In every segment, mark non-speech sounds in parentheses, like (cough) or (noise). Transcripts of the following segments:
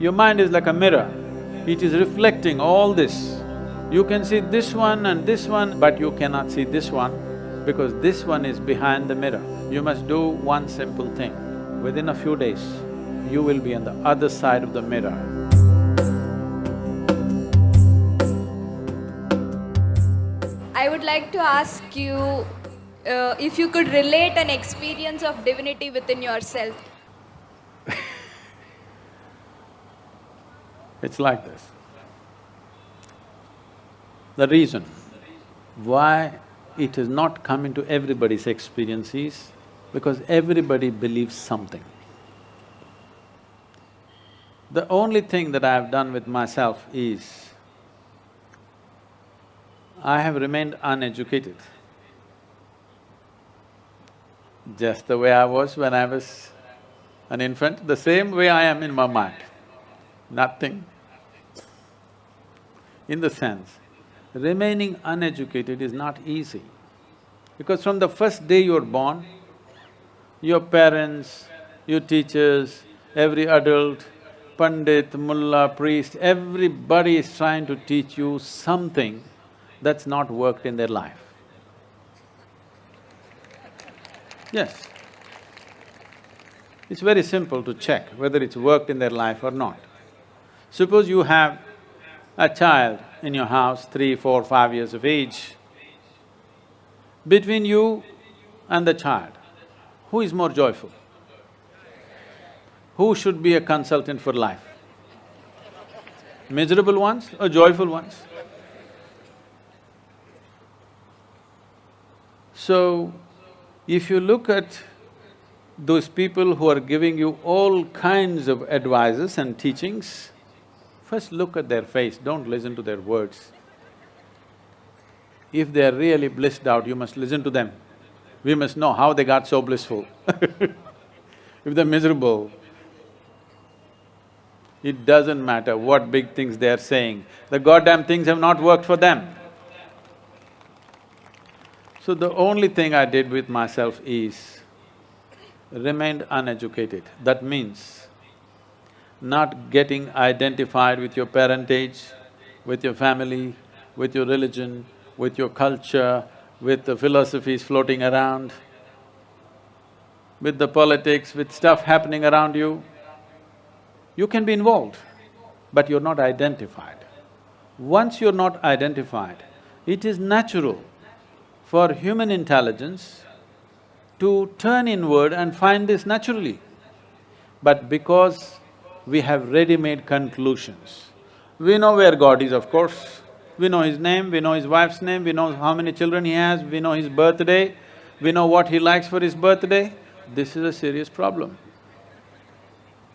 Your mind is like a mirror, it is reflecting all this. You can see this one and this one, but you cannot see this one because this one is behind the mirror. You must do one simple thing. Within a few days, you will be on the other side of the mirror. I would like to ask you uh, if you could relate an experience of divinity within yourself. It's like this. The reason why it has not come into everybody's experience is because everybody believes something. The only thing that I have done with myself is, I have remained uneducated. Just the way I was when I was an infant, the same way I am in my mind. Nothing. In the sense, remaining uneducated is not easy. Because from the first day you're born, your parents, your teachers, every adult, pandit, mullah, priest, everybody is trying to teach you something that's not worked in their life. Yes. It's very simple to check whether it's worked in their life or not. Suppose you have a child in your house, three, four, five years of age, between you and the child, who is more joyful? Who should be a consultant for life? Miserable ones or joyful ones? So, if you look at those people who are giving you all kinds of advices and teachings, first look at their face, don't listen to their words. If they're really blissed out, you must listen to them. We must know how they got so blissful (laughs) If they're miserable, it doesn't matter what big things they're saying, the goddamn things have not worked for them. So the only thing I did with myself is remained uneducated. That means not getting identified with your parentage, with your family, with your religion, with your culture, with the philosophies floating around, with the politics, with stuff happening around you. You can be involved, but you're not identified. Once you're not identified, it is natural for human intelligence to turn inward and find this naturally. But because we have ready-made conclusions, we know where God is, of course, we know his name, we know his wife's name, we know how many children he has, we know his birthday, we know what he likes for his birthday, this is a serious problem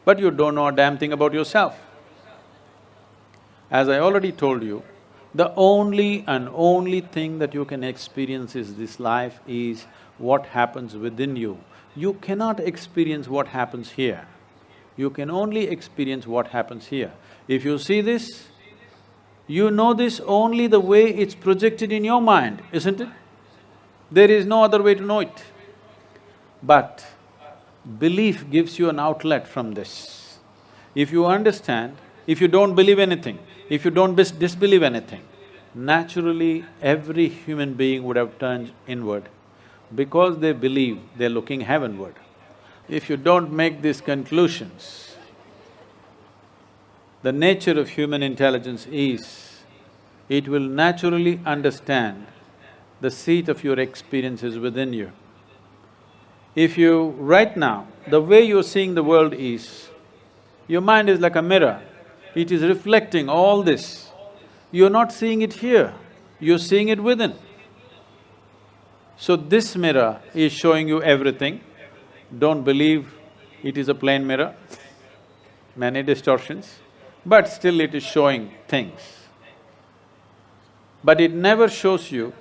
but you don't know a damn thing about yourself. As I already told you, the only and only thing that you can experience is this life is what happens within you. You cannot experience what happens here. You can only experience what happens here. If you see this, you know this only the way it's projected in your mind, isn't it? There is no other way to know it. But belief gives you an outlet from this. If you understand, if you don't believe anything, if you don't dis disbelieve anything, naturally every human being would have turned inward. Because they believe, they're looking heavenward. If you don't make these conclusions, the nature of human intelligence is, it will naturally understand the seat of your experiences within you. If you… right now, the way you're seeing the world is, your mind is like a mirror, it is reflecting all this. You're not seeing it here, you're seeing it within. So this mirror is showing you everything. Don't believe it is a plain mirror, many distortions, but still it is showing things. But it never shows you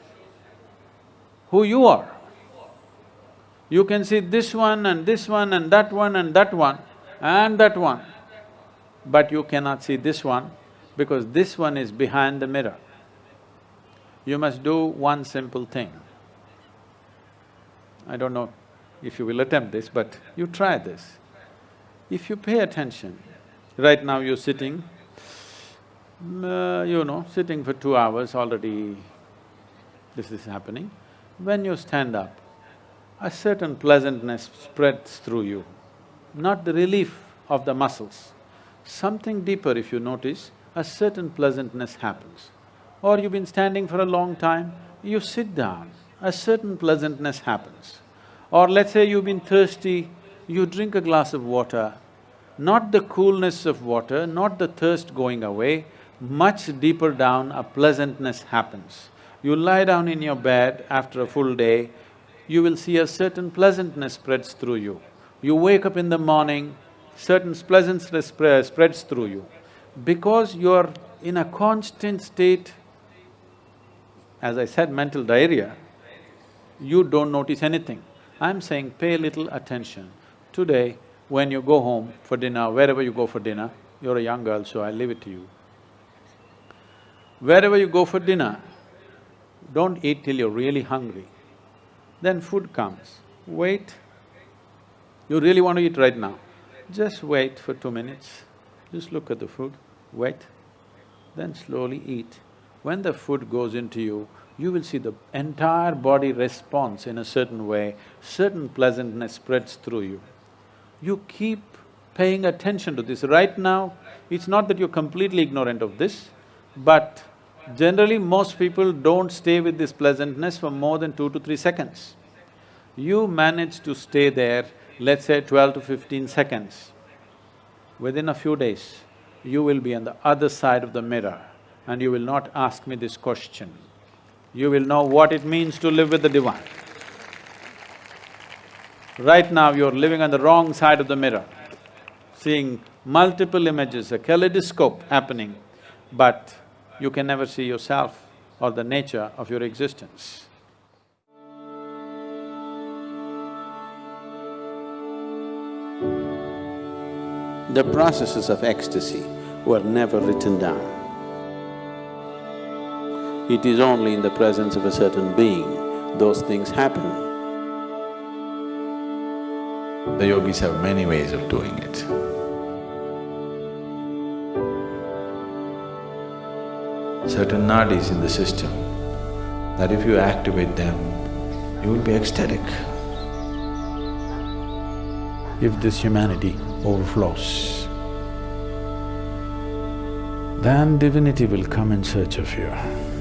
who you are. You can see this one and this one and that one and that one and that one, but you cannot see this one because this one is behind the mirror. You must do one simple thing. I don't know if you will attempt this, but you try this. If you pay attention Right now you're sitting, uh, you know, sitting for two hours already this is happening. When you stand up, a certain pleasantness spreads through you, not the relief of the muscles. Something deeper if you notice, a certain pleasantness happens. Or you've been standing for a long time, you sit down, a certain pleasantness happens. Or let's say you've been thirsty, you drink a glass of water, not the coolness of water, not the thirst going away, much deeper down a pleasantness happens. You lie down in your bed after a full day, you will see a certain pleasantness spreads through you. You wake up in the morning, certain pleasantness spreads through you. Because you're in a constant state, as I said, mental diarrhea, you don't notice anything. I'm saying pay little attention. Today, when you go home for dinner, wherever you go for dinner, you're a young girl, so I leave it to you. Wherever you go for dinner, don't eat till you're really hungry. Then food comes, wait. You really want to eat right now? Just wait for two minutes, just look at the food, wait, then slowly eat. When the food goes into you, you will see the entire body responds in a certain way, certain pleasantness spreads through you. You keep paying attention to this. Right now, it's not that you're completely ignorant of this, but Generally, most people don't stay with this pleasantness for more than two to three seconds. You manage to stay there, let's say twelve to fifteen seconds. Within a few days, you will be on the other side of the mirror and you will not ask me this question. You will know what it means to live with the divine. Right now, you're living on the wrong side of the mirror, seeing multiple images, a kaleidoscope happening, but you can never see yourself or the nature of your existence. The processes of ecstasy were never written down. It is only in the presence of a certain being those things happen. The yogis have many ways of doing it. certain nadis in the system that if you activate them, you will be ecstatic. If this humanity overflows, then divinity will come in search of you.